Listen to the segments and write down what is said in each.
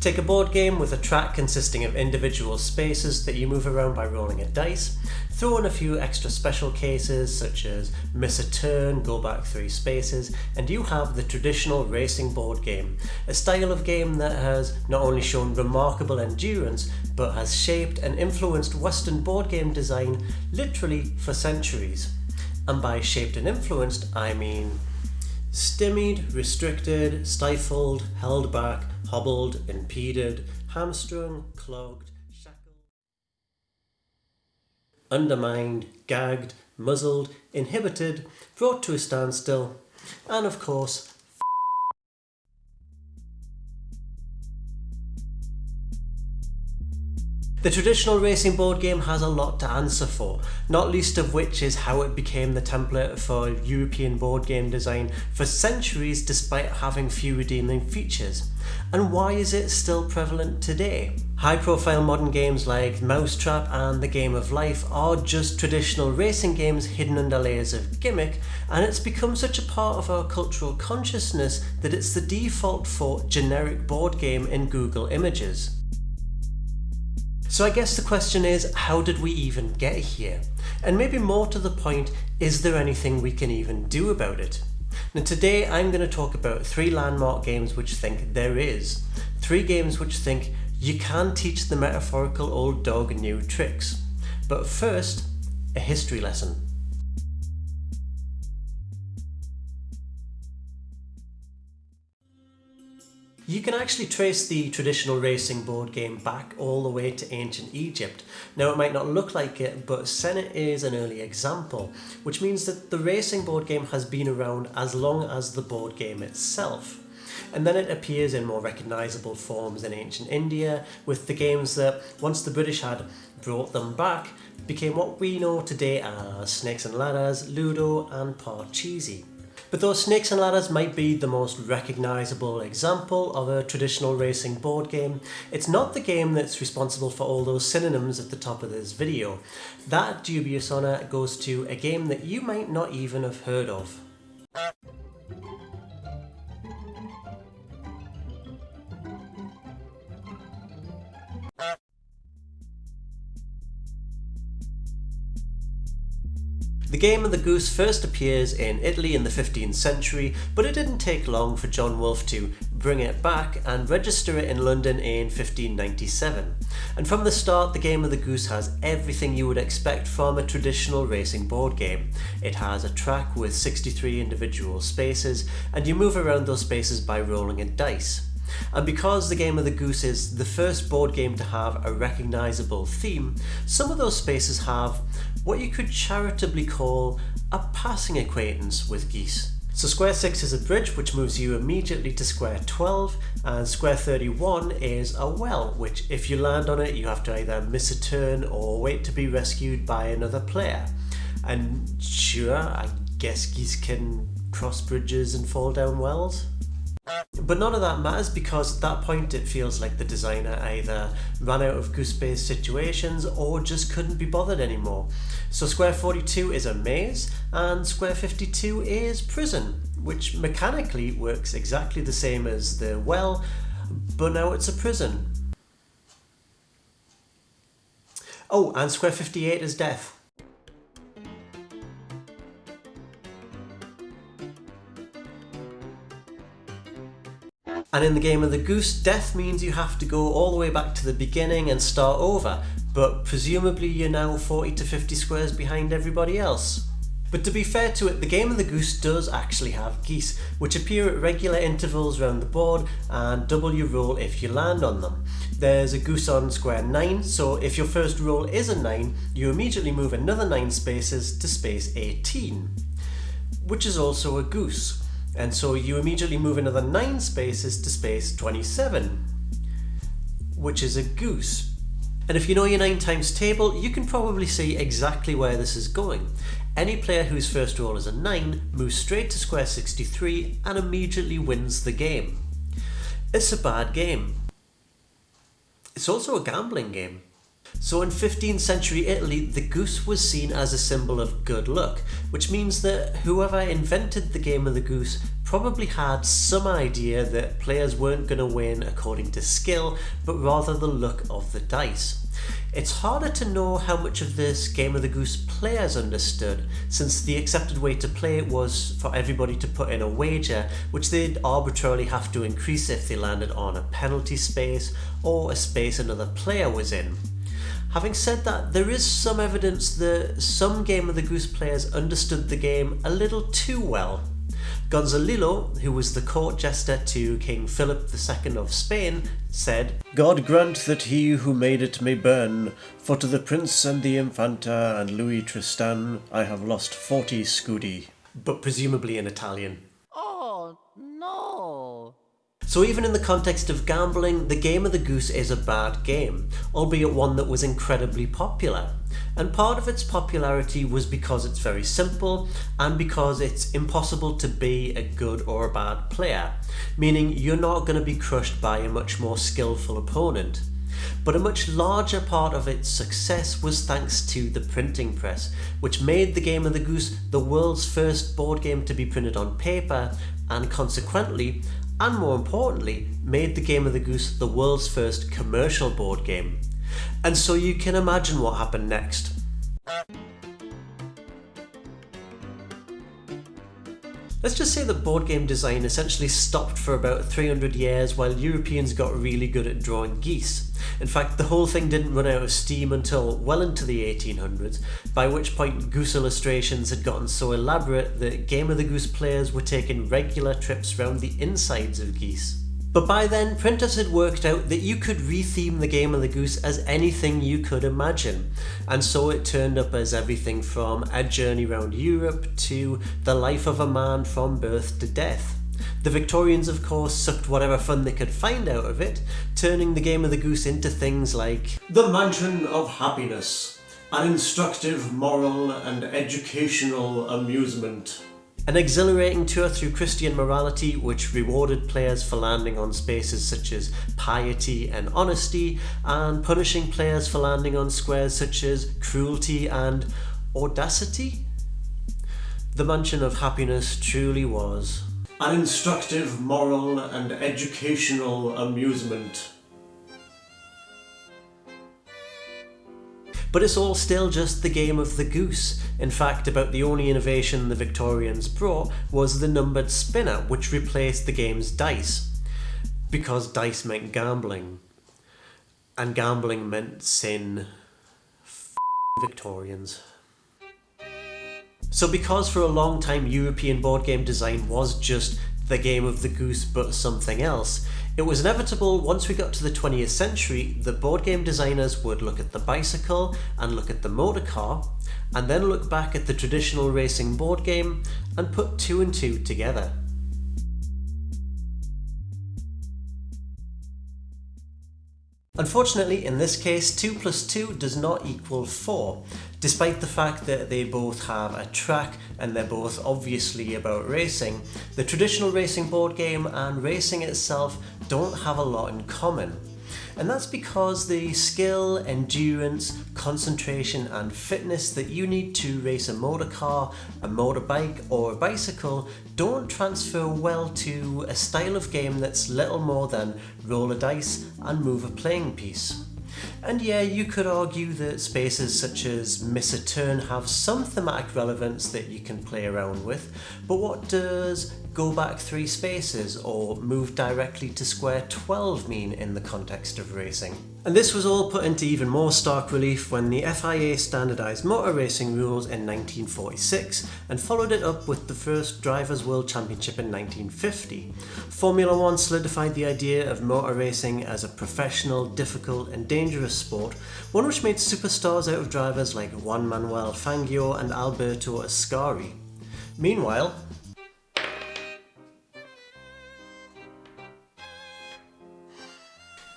Take a board game with a track consisting of individual spaces that you move around by rolling a dice, throw in a few extra special cases such as miss a turn, go back three spaces, and you have the traditional racing board game, a style of game that has not only shown remarkable endurance but has shaped and influenced Western board game design literally for centuries. And by shaped and influenced, I mean stymied, restricted, stifled, held back, hobbled, impeded, hamstrung, clogged, shackled, undermined, gagged, muzzled, inhibited, brought to a standstill, and of course, The traditional racing board game has a lot to answer for, not least of which is how it became the template for European board game design for centuries despite having few redeeming features. And why is it still prevalent today? High profile modern games like Mousetrap and The Game of Life are just traditional racing games hidden under layers of gimmick and it's become such a part of our cultural consciousness that it's the default for generic board game in Google images. So I guess the question is, how did we even get here? And maybe more to the point, is there anything we can even do about it? Now today I'm going to talk about three landmark games which think there is. Three games which think you can teach the metaphorical old dog new tricks. But first, a history lesson. You can actually trace the traditional racing board game back all the way to ancient Egypt. Now it might not look like it, but Senet is an early example, which means that the racing board game has been around as long as the board game itself. And then it appears in more recognisable forms in ancient India, with the games that, once the British had brought them back, became what we know today as Snakes and Ladders, Ludo and Parcheesi. But though Snakes and Ladders might be the most recognisable example of a traditional racing board game, it's not the game that's responsible for all those synonyms at the top of this video. That dubious honour goes to a game that you might not even have heard of. The game of the goose first appears in Italy in the 15th century, but it didn't take long for John Wolfe to bring it back and register it in London in 1597. And from the start, the game of the goose has everything you would expect from a traditional racing board game. It has a track with 63 individual spaces, and you move around those spaces by rolling a dice. And because the Game of the Goose is the first board game to have a recognisable theme, some of those spaces have what you could charitably call a passing acquaintance with geese. So square 6 is a bridge which moves you immediately to square 12 and square 31 is a well which if you land on it you have to either miss a turn or wait to be rescued by another player. And sure, I guess geese can cross bridges and fall down wells? But none of that matters because at that point it feels like the designer either ran out of goose-based situations or just couldn't be bothered anymore. So square 42 is a maze and square 52 is prison, which mechanically works exactly the same as the well, but now it's a prison. Oh, and square 58 is death. And in the game of the goose, death means you have to go all the way back to the beginning and start over, but presumably you're now 40 to 50 squares behind everybody else. But to be fair to it, the game of the goose does actually have geese, which appear at regular intervals around the board and double your roll if you land on them. There's a goose on square 9, so if your first roll is a 9, you immediately move another 9 spaces to space 18, which is also a goose. And so you immediately move another 9 spaces to space 27, which is a goose. And if you know your 9 times table, you can probably see exactly where this is going. Any player whose first roll is a 9 moves straight to square 63 and immediately wins the game. It's a bad game. It's also a gambling game. So in 15th century Italy, the goose was seen as a symbol of good luck, which means that whoever invented the game of the goose probably had some idea that players weren't going to win according to skill, but rather the luck of the dice. It's harder to know how much of this Game of the Goose players understood, since the accepted way to play it was for everybody to put in a wager, which they'd arbitrarily have to increase if they landed on a penalty space or a space another player was in. Having said that, there is some evidence that some Game of the Goose players understood the game a little too well. Gonzalillo, who was the court jester to King Philip II of Spain, said, God grant that he who made it may burn, for to the prince and the infanta and Louis Tristan I have lost forty scudi. But presumably in Italian. So even in the context of gambling, the Game of the Goose is a bad game, albeit one that was incredibly popular. And part of its popularity was because it's very simple and because it's impossible to be a good or a bad player, meaning you're not going to be crushed by a much more skillful opponent. But a much larger part of its success was thanks to the printing press, which made the Game of the Goose the world's first board game to be printed on paper and consequently and more importantly, made the Game of the Goose the world's first commercial board game. And so you can imagine what happened next. Let's just say that board game design essentially stopped for about 300 years while Europeans got really good at drawing geese. In fact, the whole thing didn't run out of steam until well into the 1800s, by which point goose illustrations had gotten so elaborate that Game of the Goose players were taking regular trips round the insides of geese. But by then, printers had worked out that you could retheme the Game of the Goose as anything you could imagine, and so it turned up as everything from A Journey Round Europe to The Life of a Man from Birth to Death. The Victorians, of course, sucked whatever fun they could find out of it, turning the Game of the Goose into things like The Mansion of Happiness, an instructive, moral, and educational amusement an exhilarating tour through Christian morality which rewarded players for landing on spaces such as piety and honesty, and punishing players for landing on squares such as cruelty and audacity? The Mansion of Happiness truly was an instructive, moral and educational amusement. But it's all still just the game of the goose. In fact, about the only innovation the Victorians brought was the numbered spinner, which replaced the game's dice. Because dice meant gambling. And gambling meant sin. F Victorians. So because for a long time European board game design was just the game of the goose but something else, it was inevitable once we got to the 20th century that board game designers would look at the bicycle and look at the motor car and then look back at the traditional racing board game and put two and two together. Unfortunately, in this case, 2 plus 2 does not equal 4, despite the fact that they both have a track and they're both obviously about racing. The traditional racing board game and racing itself don't have a lot in common. And that's because the skill, endurance, concentration and fitness that you need to race a motor car, a motorbike or a bicycle don't transfer well to a style of game that's little more than roll a dice and move a playing piece. And yeah, you could argue that spaces such as Miss a Turn have some thematic relevance that you can play around with, but what does go back three spaces or move directly to square 12 mean in the context of racing? And this was all put into even more stark relief when the FIA standardised motor racing rules in 1946 and followed it up with the first Drivers' World Championship in 1950. Formula One solidified the idea of motor racing as a professional, difficult and dangerous sport, one which made superstars out of drivers like Juan Manuel Fangio and Alberto Ascari. Meanwhile,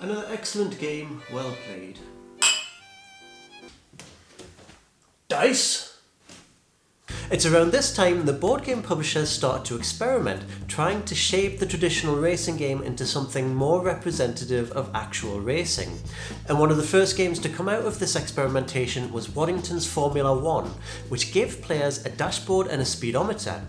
Another excellent game, well played. Dice? It's around this time the board game publishers start to experiment, trying to shape the traditional racing game into something more representative of actual racing. And one of the first games to come out of this experimentation was Waddington's Formula One, which gave players a dashboard and a speedometer.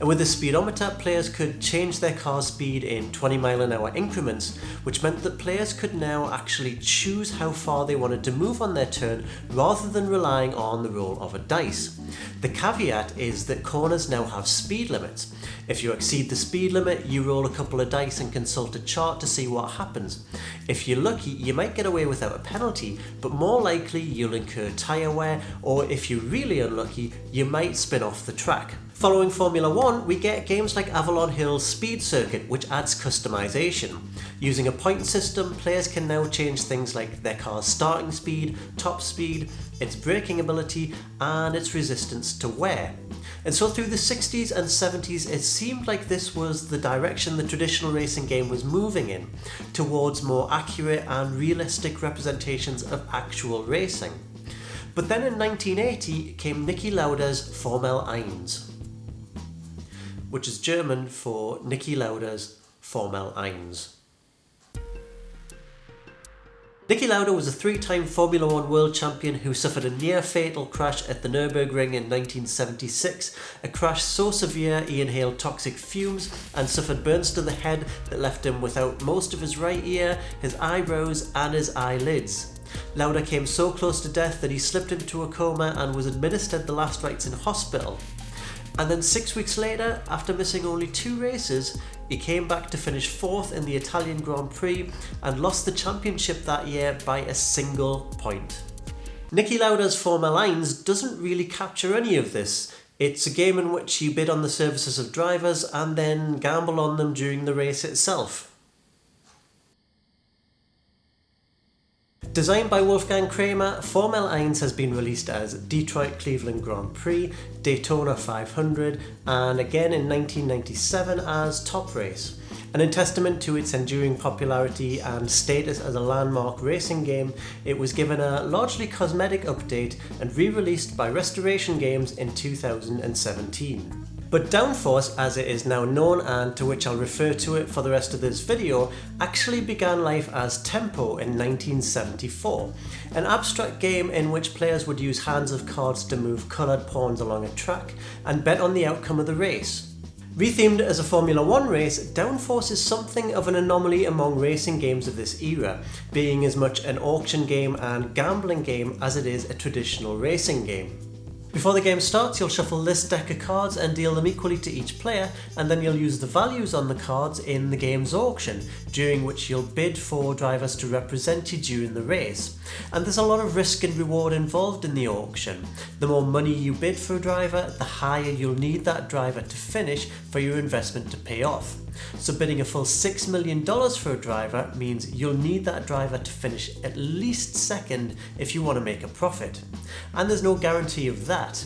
And with the speedometer, players could change their car speed in 20 mile an hour increments, which meant that players could now actually choose how far they wanted to move on their turn rather than relying on the roll of a dice. The caveat is that corners now have speed limits. If you exceed the speed limit, you roll a couple of dice and consult a chart to see what happens. If you're lucky, you might get away without a penalty, but more likely you'll incur tyre wear, or if you're really unlucky, you might spin off the track. Following Formula 1, we get games like Avalon Hill's Speed Circuit, which adds customization. Using a point system, players can now change things like their car's starting speed, top speed, its braking ability, and its resistance to wear. And so through the 60s and 70s, it seemed like this was the direction the traditional racing game was moving in, towards more accurate and realistic representations of actual racing. But then in 1980 came Niki Lauda's Formel 1 which is German for Niki Lauda's Formel 1. Niki Lauda was a three-time Formula One world champion who suffered a near-fatal crash at the Nürburgring in 1976, a crash so severe he inhaled toxic fumes and suffered burns to the head that left him without most of his right ear, his eyebrows and his eyelids. Lauda came so close to death that he slipped into a coma and was administered the last rites in hospital. And then six weeks later, after missing only two races, he came back to finish fourth in the Italian Grand Prix and lost the championship that year by a single point. Niki Lauda's Formel 1 doesn't really capture any of this. It's a game in which you bid on the services of drivers and then gamble on them during the race itself. Designed by Wolfgang Kramer, Formel 1 has been released as Detroit Cleveland Grand Prix, Daytona 500, and again in 1997 as Top Race. And in testament to its enduring popularity and status as a landmark racing game, it was given a largely cosmetic update and re-released by Restoration Games in 2017. But Downforce, as it is now known and to which I'll refer to it for the rest of this video, actually began life as Tempo in 1974, an abstract game in which players would use hands of cards to move coloured pawns along a track and bet on the outcome of the race. Rethemed as a Formula 1 race, Downforce is something of an anomaly among racing games of this era, being as much an auction game and gambling game as it is a traditional racing game. Before the game starts, you'll shuffle this deck of cards and deal them equally to each player, and then you'll use the values on the cards in the game's auction, during which you'll bid for drivers to represent you during the race. And there's a lot of risk and reward involved in the auction. The more money you bid for a driver, the higher you'll need that driver to finish for your investment to pay off. So bidding a full $6 million for a driver means you'll need that driver to finish at least second if you want to make a profit. And there's no guarantee of that.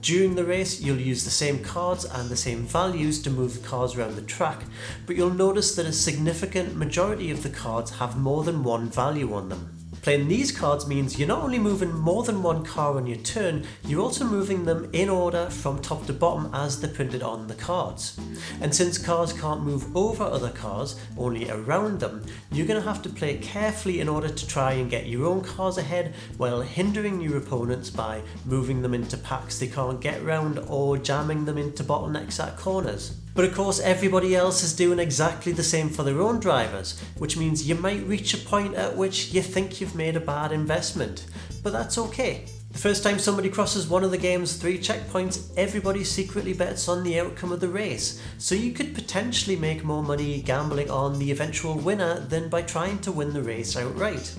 During the race, you'll use the same cards and the same values to move the cars around the track, but you'll notice that a significant majority of the cards have more than one value on them. Playing these cards means you're not only moving more than one car on your turn, you're also moving them in order from top to bottom as they're printed on the cards. And since cars can't move over other cars, only around them, you're going to have to play carefully in order to try and get your own cars ahead while hindering your opponents by moving them into packs they can't get round or jamming them into bottlenecks at corners. But of course everybody else is doing exactly the same for their own drivers, which means you might reach a point at which you think you've made a bad investment. But that's okay. The first time somebody crosses one of the game's three checkpoints, everybody secretly bets on the outcome of the race, so you could potentially make more money gambling on the eventual winner than by trying to win the race outright.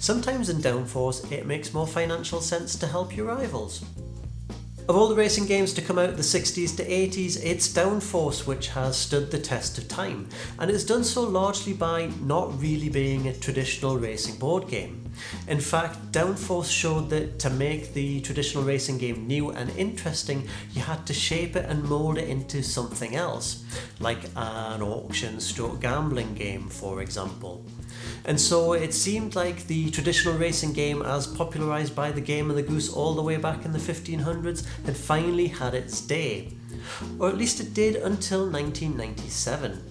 Sometimes in Downforce, it makes more financial sense to help your rivals. Of all the racing games to come out the 60s to 80s, it's Downforce which has stood the test of time, and it's done so largely by not really being a traditional racing board game. In fact, Downforce showed that to make the traditional racing game new and interesting, you had to shape it and mould it into something else, like an auction stroke gambling game for example. And so it seemed like the traditional racing game as popularised by the Game of the Goose all the way back in the 1500s had finally had its day. Or at least it did until 1997.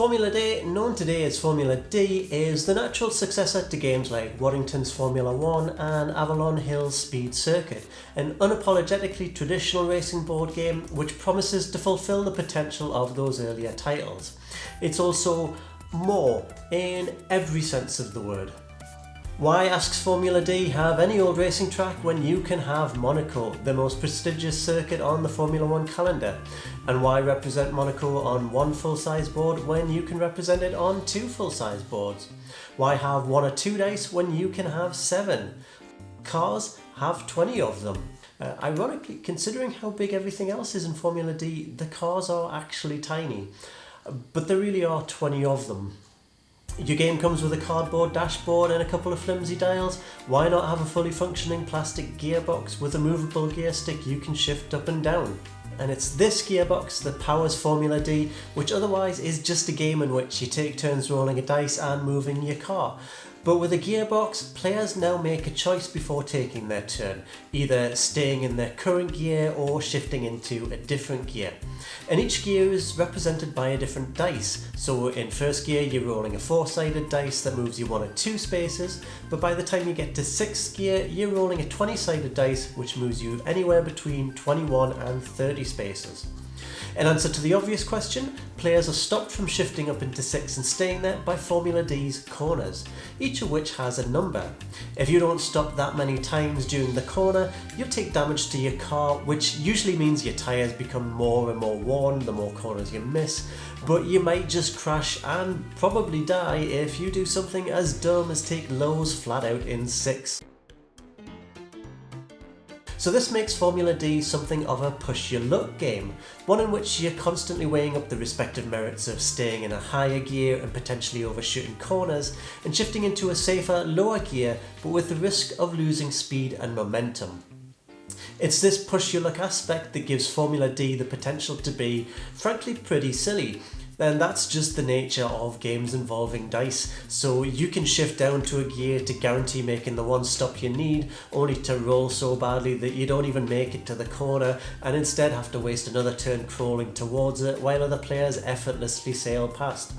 Formula D, known today as Formula D, is the natural successor to games like Waddington's Formula 1 and Avalon Hill's Speed Circuit, an unapologetically traditional racing board game which promises to fulfill the potential of those earlier titles. It's also more in every sense of the word. Why asks Formula D have any old racing track when you can have Monaco, the most prestigious circuit on the Formula 1 calendar? And why represent Monaco on one full-size board when you can represent it on two full-size boards? Why have one or two dice when you can have seven? Cars have 20 of them. Uh, ironically, considering how big everything else is in Formula D, the cars are actually tiny. But there really are 20 of them. Your game comes with a cardboard dashboard and a couple of flimsy dials. Why not have a fully functioning plastic gearbox with a movable gear stick you can shift up and down? And it's this gearbox that powers Formula D, which otherwise is just a game in which you take turns rolling a dice and moving your car. But with a gearbox, players now make a choice before taking their turn, either staying in their current gear or shifting into a different gear. And each gear is represented by a different dice, so in first gear you're rolling a four sided dice that moves you one or two spaces, but by the time you get to sixth gear you're rolling a 20 sided dice which moves you anywhere between 21 and 30 spaces. In answer to the obvious question, players are stopped from shifting up into 6 and staying there by Formula D's corners, each of which has a number. If you don't stop that many times during the corner, you'll take damage to your car, which usually means your tyres become more and more worn the more corners you miss, but you might just crash and probably die if you do something as dumb as take Loews flat out in 6. So this makes Formula D something of a push your luck game, one in which you're constantly weighing up the respective merits of staying in a higher gear and potentially overshooting corners, and shifting into a safer lower gear but with the risk of losing speed and momentum. It's this push your luck aspect that gives Formula D the potential to be, frankly, pretty silly, then that's just the nature of games involving dice. So you can shift down to a gear to guarantee making the one stop you need, only to roll so badly that you don't even make it to the corner and instead have to waste another turn crawling towards it while other players effortlessly sail past.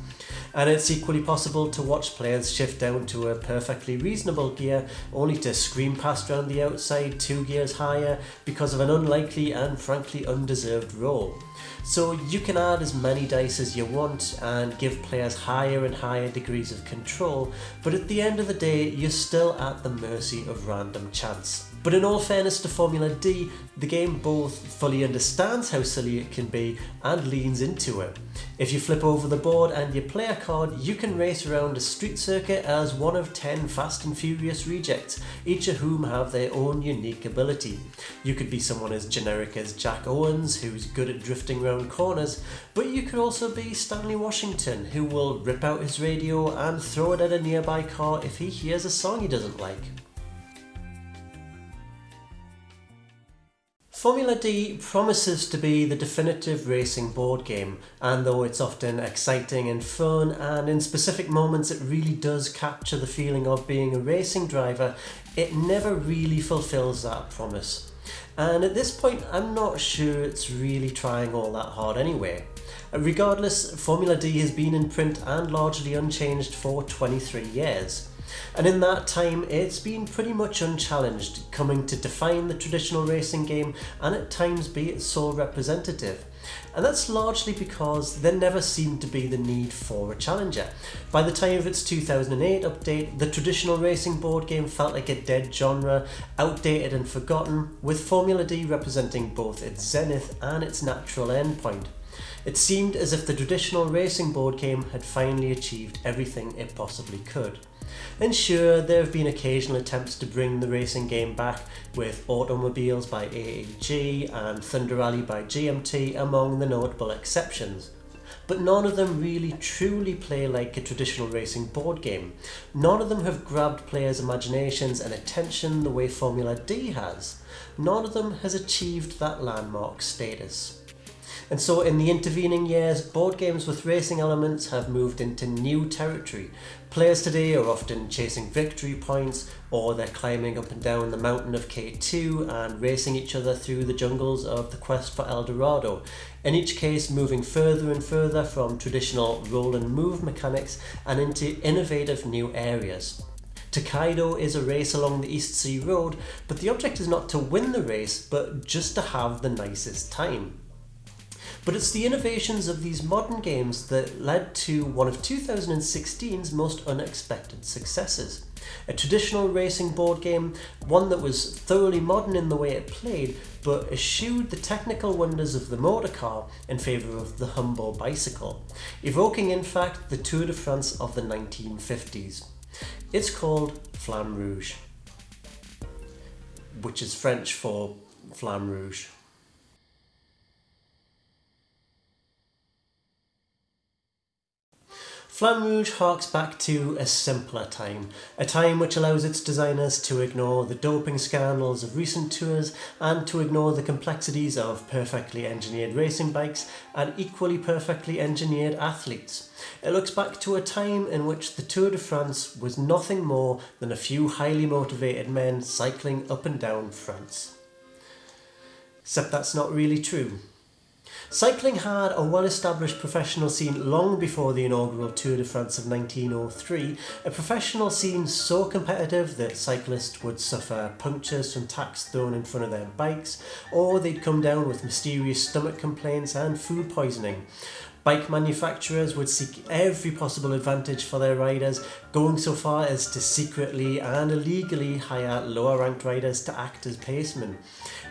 And it's equally possible to watch players shift down to a perfectly reasonable gear only to scream past round the outside two gears higher because of an unlikely and frankly undeserved roll. So you can add as many dice as you want and give players higher and higher degrees of control, but at the end of the day, you're still at the mercy of random chance. But in all fairness to Formula D, the game both fully understands how silly it can be and leans into it. If you flip over the board and you play a card, you can race around a street circuit as one of 10 Fast and Furious rejects, each of whom have their own unique ability. You could be someone as generic as Jack Owens, who's good at drifting around corners, but you could also be Stanley Washington, who will rip out his radio and throw it at a nearby car if he hears a song he doesn't like. Formula D promises to be the definitive racing board game, and though it's often exciting and fun, and in specific moments it really does capture the feeling of being a racing driver, it never really fulfills that promise. And at this point, I'm not sure it's really trying all that hard anyway. Regardless, Formula D has been in print and largely unchanged for 23 years. And in that time, it's been pretty much unchallenged, coming to define the traditional racing game and at times be its sole representative. And that's largely because there never seemed to be the need for a challenger. By the time of its 2008 update, the traditional racing board game felt like a dead genre, outdated and forgotten, with Formula D representing both its zenith and its natural endpoint. It seemed as if the traditional racing board game had finally achieved everything it possibly could. And sure, there have been occasional attempts to bring the racing game back, with Automobiles by AEG and Thunder Alley by GMT among the notable exceptions. But none of them really truly play like a traditional racing board game. None of them have grabbed players' imaginations and attention the way Formula D has. None of them has achieved that landmark status. And so, in the intervening years, board games with racing elements have moved into new territory. Players today are often chasing victory points, or they're climbing up and down the mountain of K2 and racing each other through the jungles of the quest for El Dorado. In each case, moving further and further from traditional roll and move mechanics and into innovative new areas. Tokaido is a race along the East Sea Road, but the object is not to win the race, but just to have the nicest time. But it's the innovations of these modern games that led to one of 2016's most unexpected successes. A traditional racing board game, one that was thoroughly modern in the way it played, but eschewed the technical wonders of the motor car in favour of the humble bicycle, evoking in fact the Tour de France of the 1950s. It's called Flamme Rouge, which is French for Flamme Rouge. Flamme Rouge harks back to a simpler time, a time which allows its designers to ignore the doping scandals of recent tours and to ignore the complexities of perfectly engineered racing bikes and equally perfectly engineered athletes. It looks back to a time in which the Tour de France was nothing more than a few highly motivated men cycling up and down France. Except that's not really true. Cycling had a well-established professional scene long before the inaugural Tour de France of 1903, a professional scene so competitive that cyclists would suffer punctures from tacks thrown in front of their bikes, or they'd come down with mysterious stomach complaints and food poisoning. Bike manufacturers would seek every possible advantage for their riders, going so far as to secretly and illegally hire lower ranked riders to act as pacemen.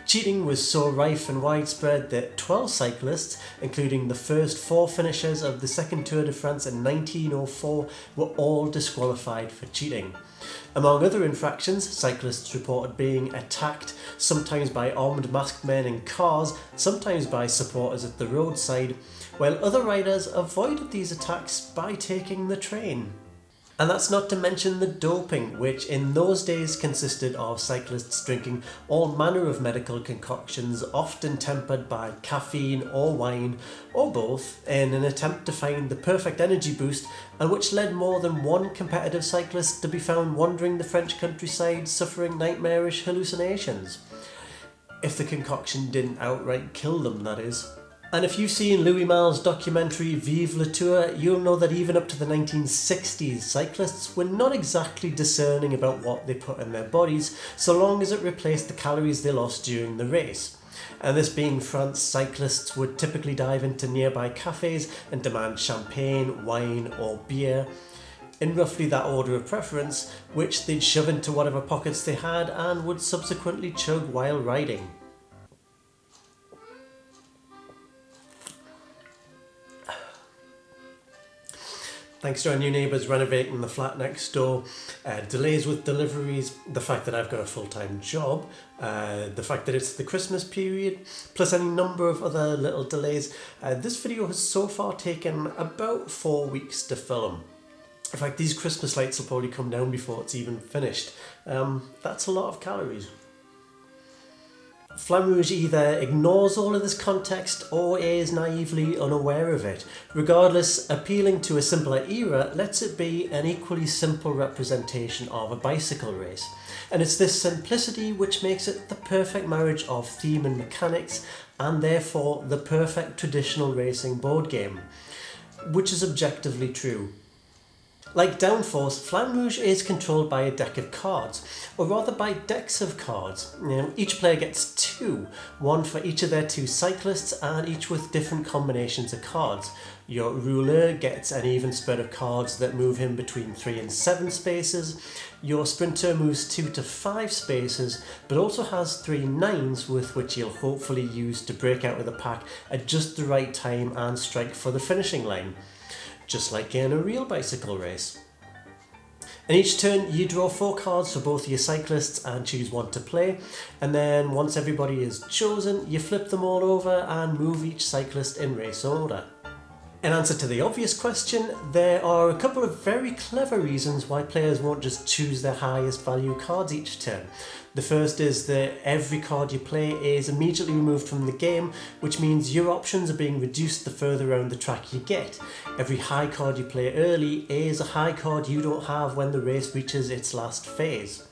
Cheating was so rife and widespread that 12 cyclists, including the first four finishers of the second Tour de France in 1904, were all disqualified for cheating. Among other infractions, cyclists reported being attacked, sometimes by armed masked men in cars, sometimes by supporters at the roadside, while other riders avoided these attacks by taking the train. And that's not to mention the doping, which in those days consisted of cyclists drinking all manner of medical concoctions, often tempered by caffeine or wine, or both, in an attempt to find the perfect energy boost, and which led more than one competitive cyclist to be found wandering the French countryside suffering nightmarish hallucinations. If the concoction didn't outright kill them, that is. And if you've seen Louis Malle's documentary Vive la Tour, you'll know that even up to the 1960s, cyclists were not exactly discerning about what they put in their bodies, so long as it replaced the calories they lost during the race. And this being France, cyclists would typically dive into nearby cafes and demand champagne, wine, or beer in roughly that order of preference, which they'd shove into whatever pockets they had and would subsequently chug while riding. Thanks to our new neighbours renovating the flat next door, uh, delays with deliveries, the fact that I've got a full time job, uh, the fact that it's the Christmas period, plus any number of other little delays, uh, this video has so far taken about four weeks to film. In fact, these Christmas lights will probably come down before it's even finished. Um, that's a lot of calories. Flamme Rouge either ignores all of this context or is naively unaware of it. Regardless, appealing to a simpler era lets it be an equally simple representation of a bicycle race. And it's this simplicity which makes it the perfect marriage of theme and mechanics, and therefore the perfect traditional racing board game. Which is objectively true. Like Downforce, Flamme Rouge is controlled by a deck of cards, or rather by decks of cards. You know, each player gets two, one for each of their two cyclists and each with different combinations of cards. Your rouleur gets an even spread of cards that move him between 3 and 7 spaces. Your sprinter moves 2 to 5 spaces, but also has 3 nines with which he'll hopefully use to break out of the pack at just the right time and strike for the finishing line just like in a real bicycle race. In each turn, you draw four cards for both your cyclists and choose one to play. And then once everybody is chosen, you flip them all over and move each cyclist in race order. In answer to the obvious question, there are a couple of very clever reasons why players won't just choose their highest value cards each turn. The first is that every card you play is immediately removed from the game, which means your options are being reduced the further around the track you get. Every high card you play early is a high card you don't have when the race reaches its last phase.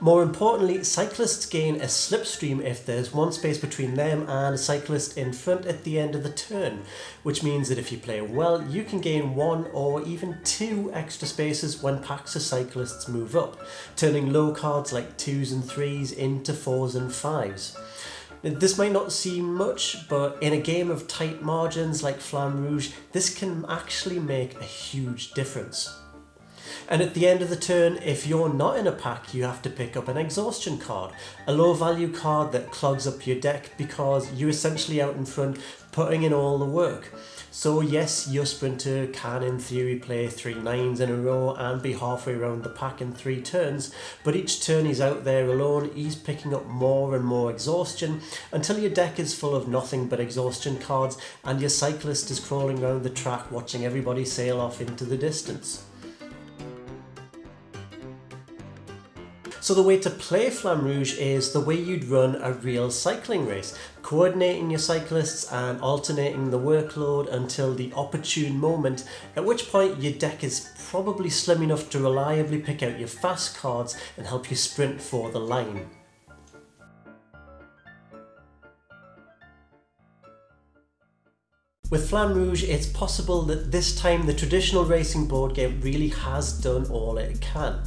More importantly, cyclists gain a slipstream if there's one space between them and a cyclist in front at the end of the turn, which means that if you play well, you can gain one or even two extra spaces when packs of cyclists move up, turning low cards like twos and threes into fours and fives. This might not seem much, but in a game of tight margins like Flamme Rouge, this can actually make a huge difference. And at the end of the turn, if you're not in a pack, you have to pick up an exhaustion card, a low value card that clogs up your deck because you're essentially out in front putting in all the work. So yes, your sprinter can in theory play three nines in a row and be halfway around the pack in three turns, but each turn he's out there alone, he's picking up more and more exhaustion until your deck is full of nothing but exhaustion cards and your cyclist is crawling around the track watching everybody sail off into the distance. So the way to play Flamme Rouge is the way you'd run a real cycling race, coordinating your cyclists and alternating the workload until the opportune moment, at which point your deck is probably slim enough to reliably pick out your fast cards and help you sprint for the line. With Flamme Rouge, it's possible that this time the traditional racing board game really has done all it can.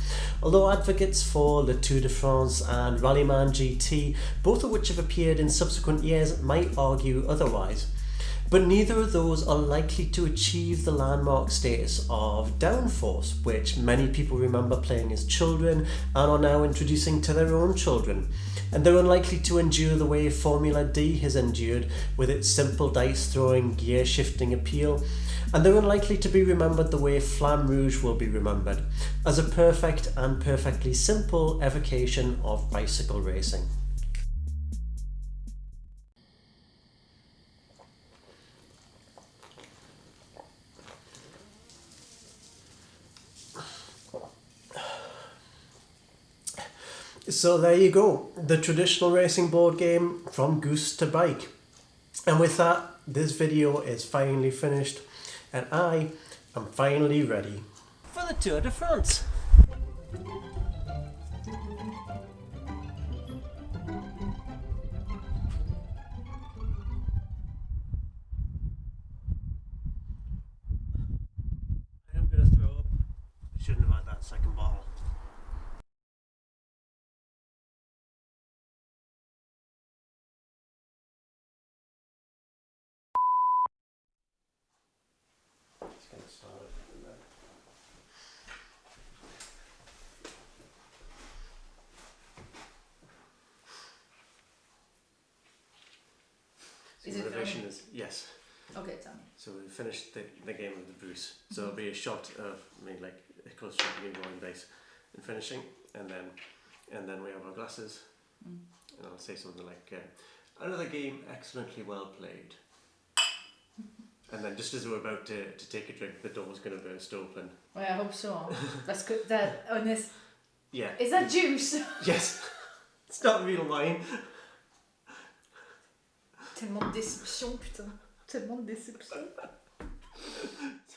Although advocates for Le Tour de France and Rallyman GT, both of which have appeared in subsequent years, might argue otherwise. But neither of those are likely to achieve the landmark status of Downforce, which many people remember playing as children and are now introducing to their own children and they're unlikely to endure the way Formula D has endured with its simple dice throwing, gear shifting appeal, and they're unlikely to be remembered the way Flamme Rouge will be remembered, as a perfect and perfectly simple evocation of bicycle racing. So there you go, the traditional racing board game from Goose to Bike. And with that, this video is finally finished and I am finally ready for the Tour de France. So Is the it revision is yes. Okay, tell me. So we finished the, the game of the Bruce. So it'll be a shot of me like a close shot of me rolling dice and finishing, and then and then we have our glasses, Mm. and I'll say something like uh, another game excellently well played. And then just as we're about to, to take a drink, the door's going to burst open. Well, I hope so. That's good. That honest. Yeah. Is that juice? Yes. it's not real wine. Tellement de déception, putain. Tellement de déception.